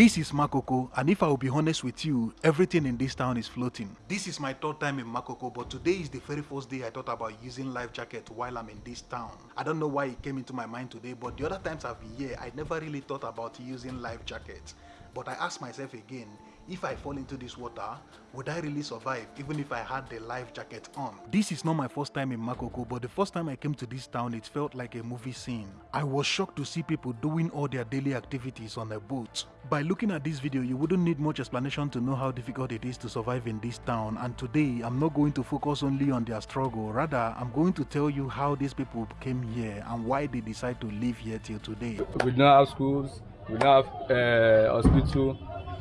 This is Makoko, and if I will be honest with you, everything in this town is floating. This is my third time in Makoko, but today is the very first day I thought about using life jacket while I'm in this town. I don't know why it came into my mind today, but the other times I've been here, I never really thought about using life jacket. But I asked myself again, if I fall into this water, would I really survive even if I had the life jacket on? This is not my first time in Makoko, but the first time I came to this town, it felt like a movie scene. I was shocked to see people doing all their daily activities on a boat. By looking at this video, you wouldn't need much explanation to know how difficult it is to survive in this town. And today, I'm not going to focus only on their struggle. Rather, I'm going to tell you how these people came here and why they decide to live here till today. We don't have schools, we don't have uh, hospital,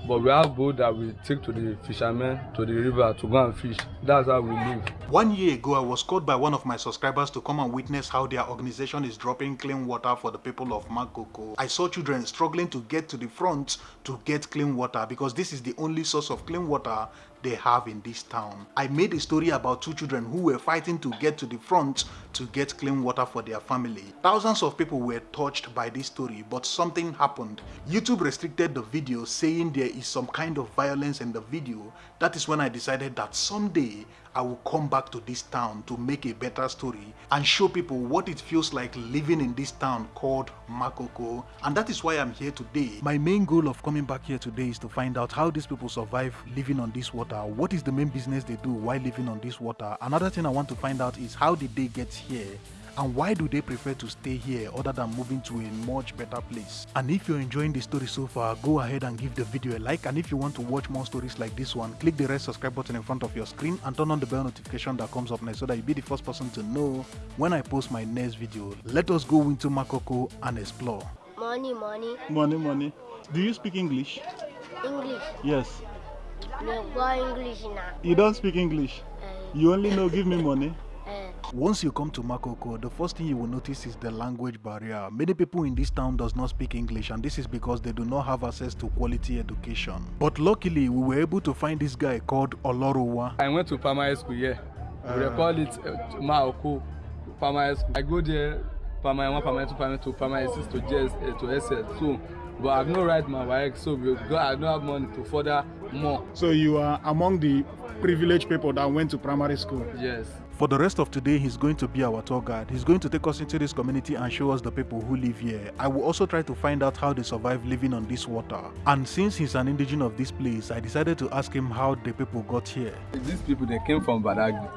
but we have boat that we take to the fishermen to the river to go and fish. That's how we live. One year ago, I was called by one of my subscribers to come and witness how their organization is dropping clean water for the people of Makoko. I saw children struggling to get to the front to get clean water because this is the only source of clean water they have in this town. I made a story about two children who were fighting to get to the front to get clean water for their family. Thousands of people were touched by this story, but something happened. YouTube restricted the video saying there is some kind of violence in the video. That is when I decided that someday I will come back to this town to make a better story and show people what it feels like living in this town called Makoko. And that is why I'm here today. My main goal of coming back here today is to find out how these people survive living on this water. What is the main business they do while living on this water? Another thing I want to find out is how did they get here? And why do they prefer to stay here other than moving to a much better place? And if you're enjoying the story so far go ahead and give the video a like. And if you want to watch more stories like this one click the red subscribe button in front of your screen and turn on the bell notification that comes up next so that you'll be the first person to know when i post my next video. Let us go into makoko and explore. Money, money, money money. Do you speak english? English. yes. No go English now. you don't speak english? Uh, you only know give me money Once you come to Makoko, the first thing you will notice is the language barrier. Many people in this town does not speak English and this is because they do not have access to quality education. But luckily, we were able to find this guy called Olorowa. I went to primary school here. we Uh. call it uh, Maoko primary school. I go there primary one, primary two, primary two, primary six to JS uh, to SS. So, but I've no right my WAEC, so we go, I don't have money to further more. So you are among the privileged people that went to primary school. Yes. For the rest of today, he's going to be our tour guide. He's going to take us into this community and show us the people who live here. I will also try to find out how they survive living on this water. And since he's an indigenous of this place, I decided to ask him how the people got here. These people they came from Badagry.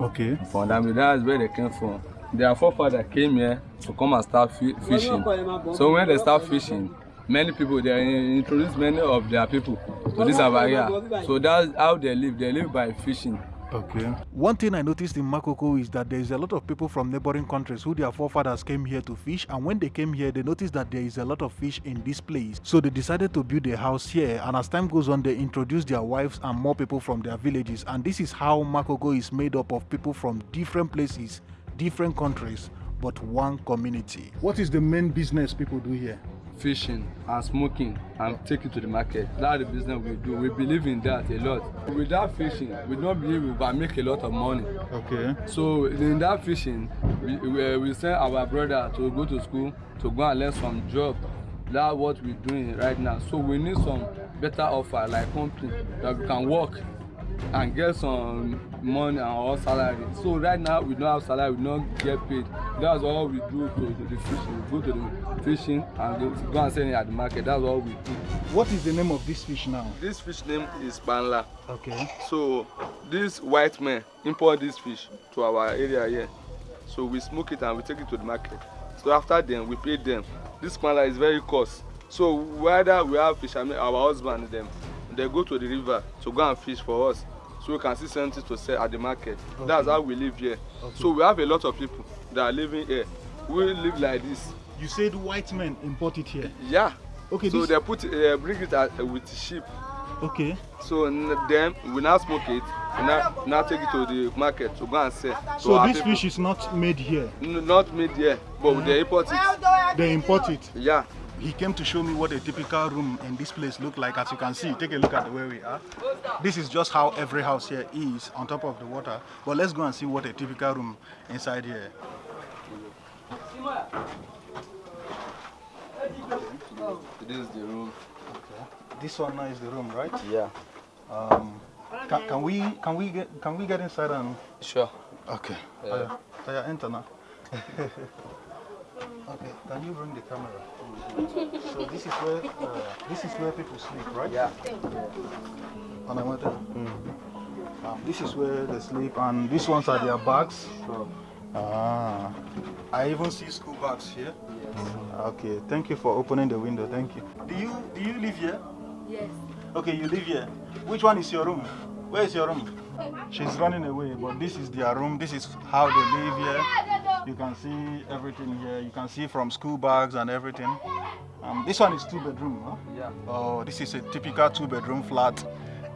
Okay. From Dami, that's where they came from. Their forefather came here to come and start fishing. So when they start fishing, many people they introduce many of their people to this area. So that's how they live. They live by fishing. Okay. One thing I noticed in Makoko is that there is a lot of people from neighboring countries who their forefathers came here to fish, and when they came here, they noticed that there is a lot of fish in this place. So they decided to build a house here, and as time goes on, they introduced their wives and more people from their villages. And this is how Makoko is made up of people from different places, different countries, but one community. What is the main business people do here? Fishing and smoking and take it to the market. That's the business we do. We believe in that a lot. Without fishing we don't believe we can make a lot of money. Okay. so in that fishing we we, we send our brother to go to school to go and learn some job. That's what we doing right now. So we need some better offer like company that we can work and get some money and our salary. So right now we don't have salary we don't get paid. That's all we do to, to the fishing. We go to the fishing and go, go and sell it at the market. That's all we do. What is the name of this fish now? this fish name is banla. Okay. so this white man import this fish to our area here. So we smoke it and we take it to the market. So after then we pay them. This banla is very cost. So whether we have fishermen our husband dem they go to the river to go and fish for us so we can see something to sell at the market okay. that's how we live here okay. so we have a lot of people that are living here we live like this You said white men import it here. yeah Okay, so this- they put uh, bring it uh, with sheep Okay. so then we now smoke it we now now take it to the market to go and sell So this people. fish is not made here. N not made here but they import it They import it. yeah He came to show me what a typical room in this place look like. As you can see, take a look at where we are. This is just how every house here is on top of the water. But let's go and see what a typical room inside here. this is the room This one now is the room, right? Yeah. Um, can, can we can we get can we get inside and Sure. okay? Yeah. Aya, enter now. okay, can you bring the camera? So this is where uh, this is where people sleep, right? Yeah. And I went there. Um, this is where they sleep, and these ones are their bags. Sure. Ah, I even see school bags here. Yes. Okay, thank you for opening the window. Thank you. Do you do you live here? Yes. Okay, you live here. Which one is your room? Where is your room? She's running away, but this is their room. This is how they live here. You can see everything here. You can see from school bags and everything. Um, this one is two bedroom. Huh? Yeah. Oh, this is a typical two bedroom flat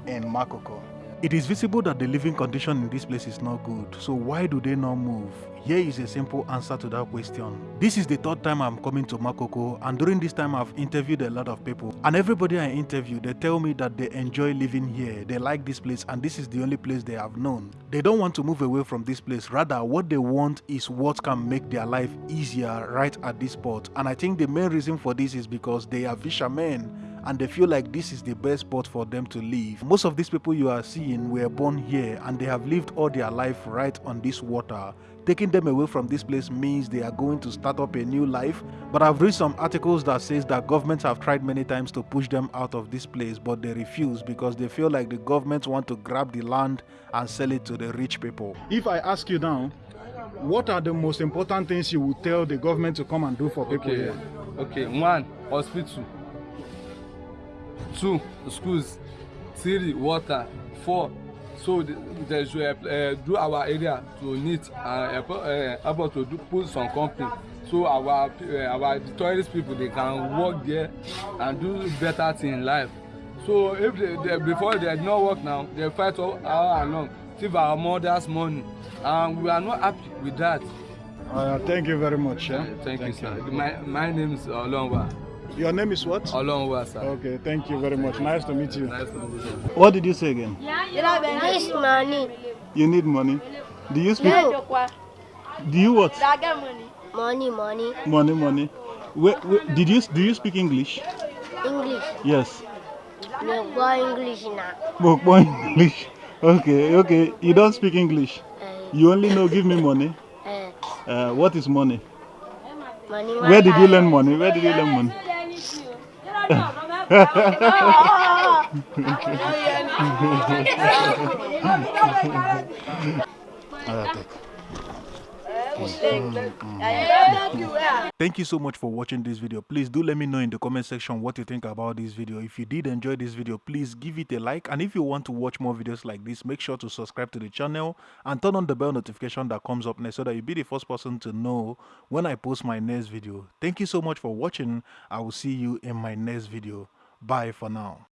in Makoko. It is visible that the living condition in this place is not good. So why do they not move? Here is a simple answer to that question. This is the third time I'm coming to Makoko and during this time I've interviewed a lot of people and everybody I interview they tell me that they enjoy living here. They like this place and this is the only place they have known. They don't want to move away from this place. Rather what they want is what can make their life easier right at this spot. And I think the main reason for this is because they are fishermen and they feel like this is the best spot for them to live. Most of these people you are seeing were born here and they have lived all their life right on this water. Taking them away from this place means they are going to start up a new life. But I've read some articles that says that governments have tried many times to push them out of this place, but they refuse because they feel like the government want to grab the land and sell it to the rich people. If I ask you now, what are the most important things you would tell the government to come and do for people Okay. here? Okay. One, hospital. Two, schools. Three, water. Four, so the- they should uh, uh, do our area to neat and uh, uh, able to do, put some company so our uh, our the tourist people they can work there and do better thing in life so if they, they before they no work now they fight all, all along thief our mothers money and we are not happy with that. Uh, thank you very much. Yeah? thank, you sir my my name is olonwa Your name is what? olonwa sir. Okay, thank you very much. Nice to meet you. nice to meet you. What did you say again? you This money. You need money. Do you speak? No. Do you what? Money, money. Money, money. Where, where, did you do you speak English? English. Yes. No go English now. Bokbo English. Okay, okay. You don't speak English. Uh, You only know give me money. uh, Uh, what is money? money. Where did you learn money? Where did you learn money? Ah, tá. Mm, mm, mm. Thank you so much for watching this video. Please do let me know in the comment section what you think about this video. If you did enjoy this video, please give it a like. And if you want to watch more videos like this, make sure to subscribe to the channel and turn on the bell notification that comes up next so that you'll be the first person to know when I post my next video. Thank you so much for watching. I will see you in my next video. Bye for now.